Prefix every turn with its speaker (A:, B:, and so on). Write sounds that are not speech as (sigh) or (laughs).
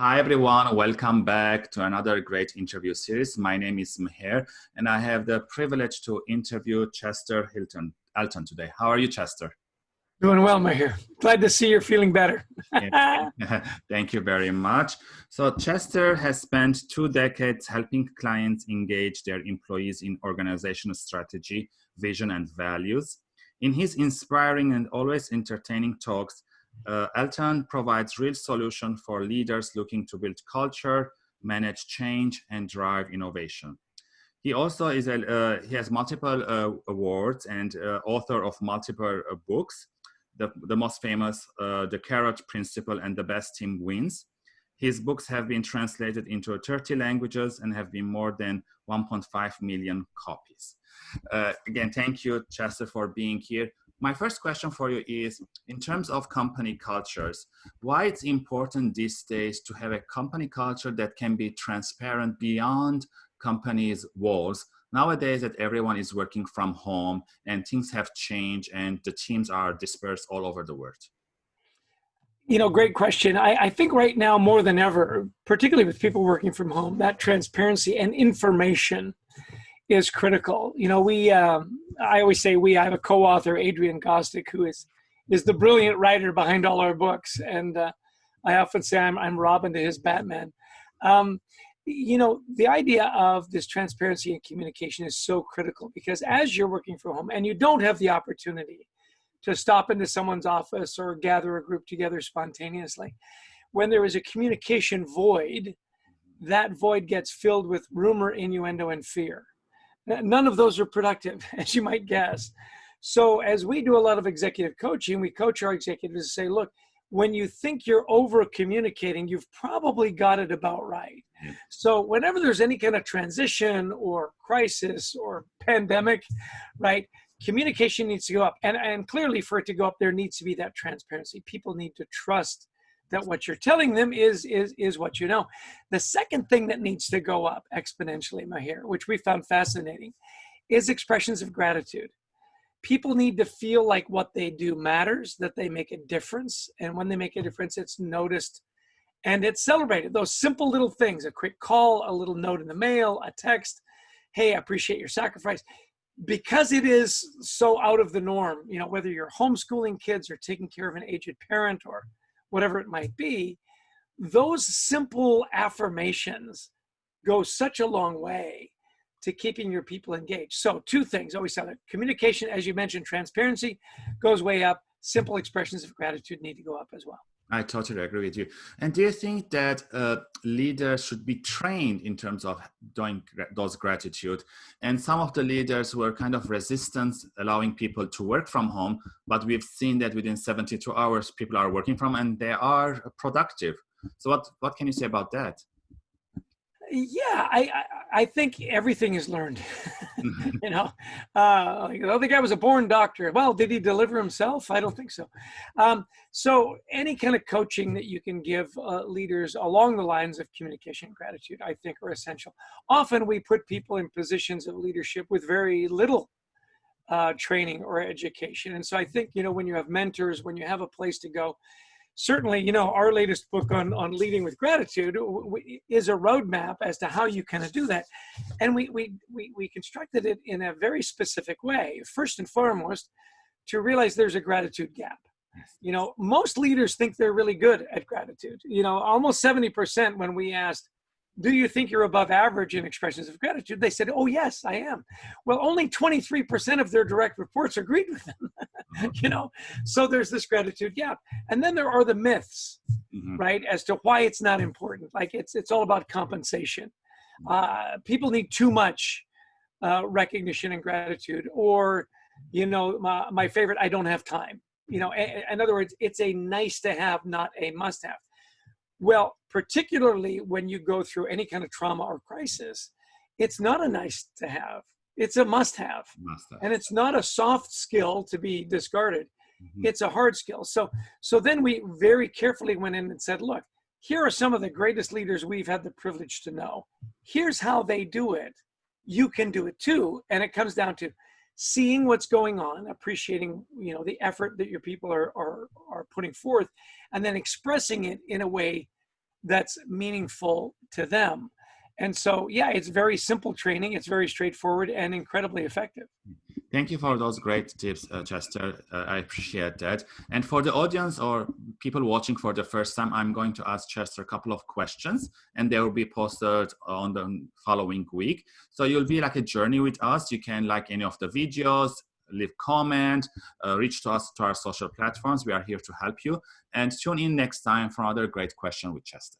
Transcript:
A: Hi everyone, welcome back to another great interview series. My name is Meher and I have the privilege to interview Chester Hilton Elton today. How are you, Chester?
B: Doing well, Meher. Glad to see you're feeling better. (laughs)
A: Thank you very much. So Chester has spent two decades helping clients engage their employees in organizational strategy, vision, and values. In his inspiring and always entertaining talks, uh, Elton provides real solution for leaders looking to build culture, manage change, and drive innovation. He also is a, uh, he has multiple uh, awards and uh, author of multiple uh, books. The, the most famous, uh, The Carrot Principle and The Best Team Wins. His books have been translated into 30 languages and have been more than 1.5 million copies. again, thank you, Chester, for being here my first question for you is, in terms of company cultures, why it's important these days to have a company culture that can be transparent beyond companies' walls? Nowadays that everyone is working from home and things have changed and the teams are dispersed all over the world.
B: You know, great question. I, I think right now more than ever, particularly with people working from home, that transparency and information is critical. You know, we, um, I always say we, I have a co-author, Adrian Gostick, who is, is the brilliant writer behind all our books. And uh, I often say I'm, I'm Robin to his Batman. Um, you know, the idea of this transparency and communication is so critical because as you're working from home and you don't have the opportunity to stop into someone's office or gather a group together spontaneously, when there is a communication void, that void gets filled with rumor, innuendo, and fear. None of those are productive, (laughs) as you might guess. So as we do a lot of executive coaching, we coach our executives to say, look, when you think you're over communicating, you've probably got it about right. Yeah. So whenever there's any kind of transition or crisis or pandemic, right, communication needs to go up. And, and clearly for it to go up, there needs to be that transparency. People need to trust that what you're telling them is is is what you know. The second thing that needs to go up exponentially, Meher, which we found fascinating, is expressions of gratitude. People need to feel like what they do matters, that they make a difference, and when they make a difference, it's noticed and it's celebrated. Those simple little things, a quick call, a little note in the mail, a text, hey, I appreciate your sacrifice. Because it is so out of the norm, you know, whether you're homeschooling kids or taking care of an aged parent or whatever it might be, those simple affirmations go such a long way to keeping your people engaged. So two things, always it. Communication, as you mentioned, transparency goes way up. Simple expressions of gratitude need to go up as well.
A: I totally agree with you. And do you think that uh, leaders should be trained in terms of doing those gratitude? And some of the leaders were kind of resistant allowing people to work from home, but we've seen that within 72 hours, people are working from and they are productive. So what, what can you say about that?
B: Yeah, I, I, I think everything is learned. (laughs) you know, uh, like, oh, the guy was a born doctor. Well, did he deliver himself? I don't think so. Um, so any kind of coaching that you can give uh, leaders along the lines of communication and gratitude, I think are essential. Often we put people in positions of leadership with very little uh, training or education. And so I think, you know, when you have mentors, when you have a place to go, certainly, you know, our latest book on, on leading with gratitude is a roadmap as to how you of do that. And we, we, we, we constructed it in a very specific way. First and foremost, to realize there's a gratitude gap. You know, most leaders think they're really good at gratitude. You know, almost 70% when we asked, do you think you're above average in expressions of gratitude? They said, oh, yes, I am. Well, only 23% of their direct reports agreed with them, (laughs) (laughs) you know? So there's this gratitude gap. And then there are the myths, mm-hmm. right, as to why it's not important. Like it's, it's all about compensation. Uh, people need too much uh, recognition and gratitude. Or, you know, my, my favorite, I don't have time. You know, in other words, it's a nice to have, not a must have. Well, particularly when you go through any kind of trauma or crisis, it's not a nice to have. It's a must have. Must have. And it's not a soft skill to be discarded. Mm-hmm. It's a hard skill. So so then we very carefully went in and said, look, here are some of the greatest leaders we've had the privilege to know. Here's how they do it. You can do it too. And it comes down to seeing what's going on, appreciating you know the effort that your people are are are putting forth, and then expressing it in a way that's meaningful to them. And so, yeah, it's very simple training. It's very straightforward and incredibly effective.
A: Thank you for those great tips, uh, Chester. Uh, I appreciate that. And for the audience or people watching for the first time, I'm going to ask Chester a couple of questions and they will be posted on the following week. So you'll be like a journey with us. You can like any of the videos, leave comment, uh, reach to us to our social platforms. We are here to help you and tune in next time for another great question with Chester.